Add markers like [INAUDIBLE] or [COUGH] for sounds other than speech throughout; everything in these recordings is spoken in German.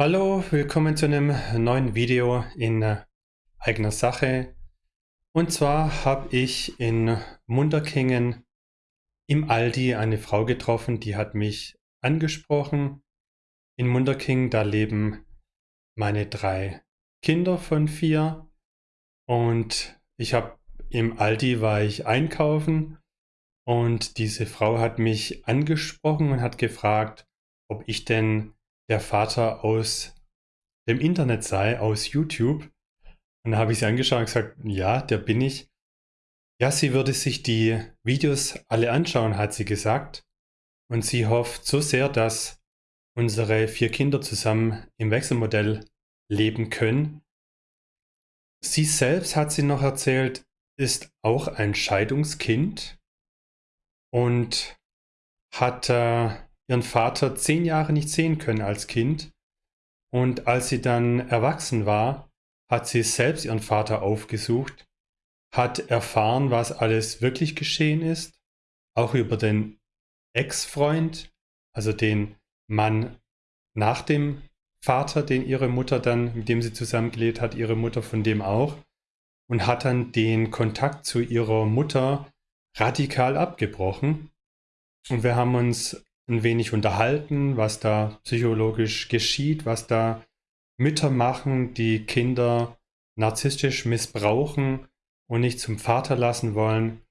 Hallo, willkommen zu einem neuen Video in äh, eigener Sache. Und zwar habe ich in Munderkingen im Aldi eine Frau getroffen, die hat mich angesprochen. In Munderkingen, da leben meine drei Kinder von vier. Und ich habe im Aldi war ich einkaufen und diese Frau hat mich angesprochen und hat gefragt, ob ich denn der Vater aus dem Internet sei, aus YouTube. Und da habe ich sie angeschaut und gesagt, ja, der bin ich. Ja, sie würde sich die Videos alle anschauen, hat sie gesagt. Und sie hofft so sehr, dass unsere vier Kinder zusammen im Wechselmodell leben können. Sie selbst, hat sie noch erzählt, ist auch ein Scheidungskind und hat äh, ihren Vater zehn Jahre nicht sehen können als Kind. Und als sie dann erwachsen war, hat sie selbst ihren Vater aufgesucht, hat erfahren, was alles wirklich geschehen ist, auch über den Ex-Freund, also den Mann nach dem Vater, den ihre Mutter dann, mit dem sie zusammengelebt hat, ihre Mutter von dem auch, und hat dann den Kontakt zu ihrer Mutter radikal abgebrochen. Und wir haben uns ein wenig unterhalten, was da psychologisch geschieht, was da Mütter machen, die Kinder narzisstisch missbrauchen und nicht zum Vater lassen wollen.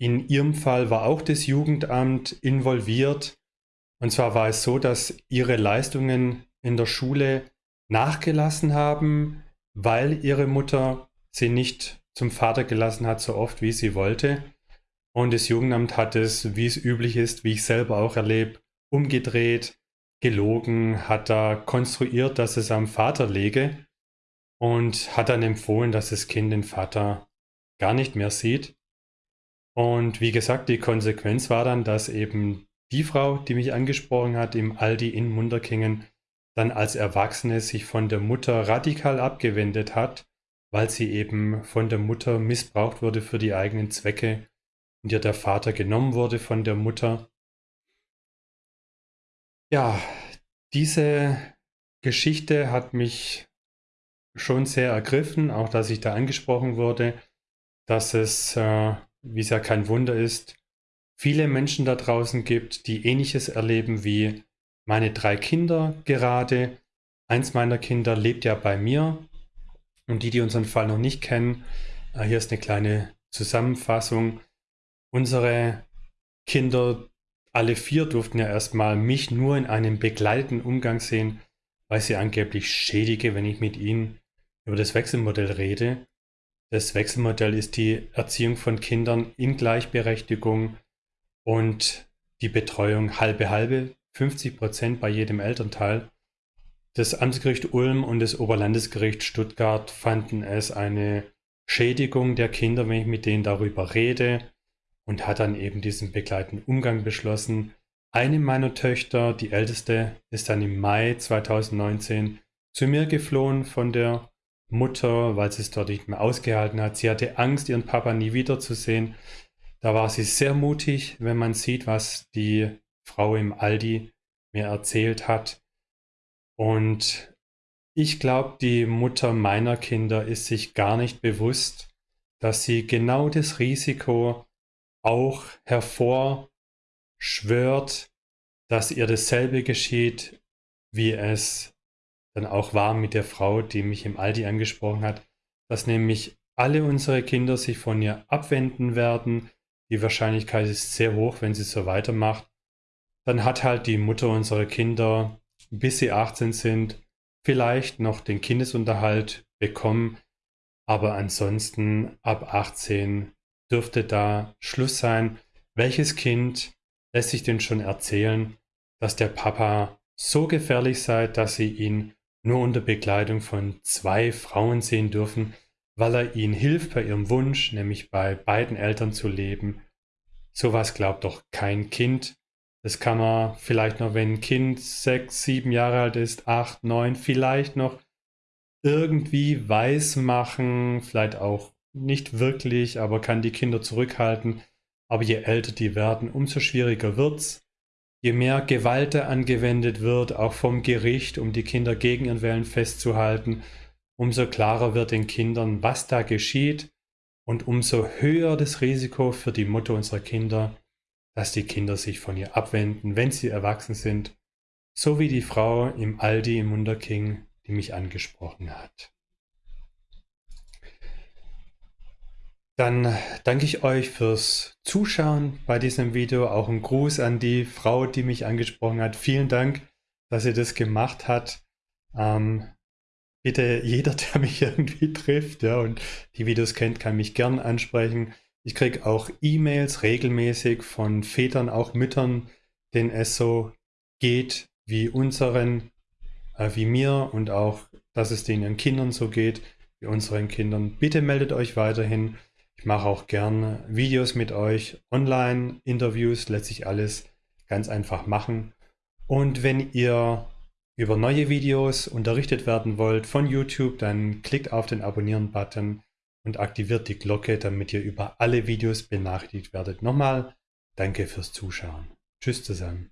In ihrem Fall war auch das Jugendamt involviert. Und zwar war es so, dass ihre Leistungen in der Schule nachgelassen haben, weil ihre Mutter sie nicht zum Vater gelassen hat, so oft wie sie wollte. Und das Jugendamt hat es, wie es üblich ist, wie ich selber auch erlebe, umgedreht, gelogen, hat da konstruiert, dass es am Vater lege und hat dann empfohlen, dass das Kind den Vater gar nicht mehr sieht. Und wie gesagt, die Konsequenz war dann, dass eben die Frau, die mich angesprochen hat, im Aldi in Munderkingen, dann als Erwachsene sich von der Mutter radikal abgewendet hat, weil sie eben von der Mutter missbraucht wurde für die eigenen Zwecke und ihr der Vater genommen wurde von der Mutter. Ja, diese Geschichte hat mich schon sehr ergriffen, auch dass ich da angesprochen wurde, dass es, äh, wie es ja kein Wunder ist, viele Menschen da draußen gibt, die ähnliches erleben wie meine drei Kinder gerade. Eins meiner Kinder lebt ja bei mir und die, die unseren Fall noch nicht kennen, äh, hier ist eine kleine Zusammenfassung. Unsere Kinder, alle vier, durften ja erstmal mich nur in einem begleiteten Umgang sehen, weil sie angeblich schädige, wenn ich mit ihnen über das Wechselmodell rede. Das Wechselmodell ist die Erziehung von Kindern in Gleichberechtigung und die Betreuung halbe halbe, 50 Prozent bei jedem Elternteil. Das Amtsgericht Ulm und das Oberlandesgericht Stuttgart fanden es eine Schädigung der Kinder, wenn ich mit denen darüber rede und hat dann eben diesen begleitenden Umgang beschlossen. Eine meiner Töchter, die älteste, ist dann im Mai 2019 zu mir geflohen von der Mutter, weil sie es dort nicht mehr ausgehalten hat. Sie hatte Angst, ihren Papa nie wiederzusehen. Da war sie sehr mutig, wenn man sieht, was die Frau im Aldi mir erzählt hat. Und ich glaube, die Mutter meiner Kinder ist sich gar nicht bewusst, dass sie genau das Risiko auch hervorschwört, dass ihr dasselbe geschieht, wie es dann auch war mit der Frau, die mich im Aldi angesprochen hat, dass nämlich alle unsere Kinder sich von ihr abwenden werden. Die Wahrscheinlichkeit ist sehr hoch, wenn sie so weitermacht. Dann hat halt die Mutter unserer Kinder, bis sie 18 sind, vielleicht noch den Kindesunterhalt bekommen, aber ansonsten ab 18 dürfte da Schluss sein. Welches Kind lässt sich denn schon erzählen, dass der Papa so gefährlich sei, dass sie ihn nur unter Begleitung von zwei Frauen sehen dürfen, weil er ihnen hilft bei ihrem Wunsch, nämlich bei beiden Eltern zu leben. Sowas glaubt doch kein Kind. Das kann man vielleicht noch, wenn ein Kind sechs, sieben Jahre alt ist, acht, neun, vielleicht noch irgendwie weiß machen, vielleicht auch nicht wirklich, aber kann die Kinder zurückhalten. Aber je älter die werden, umso schwieriger wird's. je mehr Gewalt angewendet wird, auch vom Gericht, um die Kinder gegen ihren Willen festzuhalten, umso klarer wird den Kindern, was da geschieht und umso höher das Risiko für die Mutter unserer Kinder, dass die Kinder sich von ihr abwenden, wenn sie erwachsen sind, so wie die Frau im Aldi im Wunderking, die mich angesprochen hat. Dann danke ich euch fürs Zuschauen bei diesem Video. Auch ein Gruß an die Frau, die mich angesprochen hat. Vielen Dank, dass sie das gemacht hat. Ähm, bitte jeder, [LAUGHS] der mich irgendwie trifft ja, und die Videos kennt, kann mich gern ansprechen. Ich kriege auch E-Mails regelmäßig von Vätern, auch Müttern, denen es so geht wie unseren, äh, wie mir und auch, dass es denen Kindern so geht wie unseren Kindern. Bitte meldet euch weiterhin. Ich mache auch gern Videos mit euch, online, Interviews, lässt sich alles ganz einfach machen. Und wenn ihr über neue Videos unterrichtet werden wollt von YouTube, dann klickt auf den Abonnieren-Button und aktiviert die Glocke, damit ihr über alle Videos benachrichtigt werdet. Nochmal, danke fürs Zuschauen. Tschüss zusammen.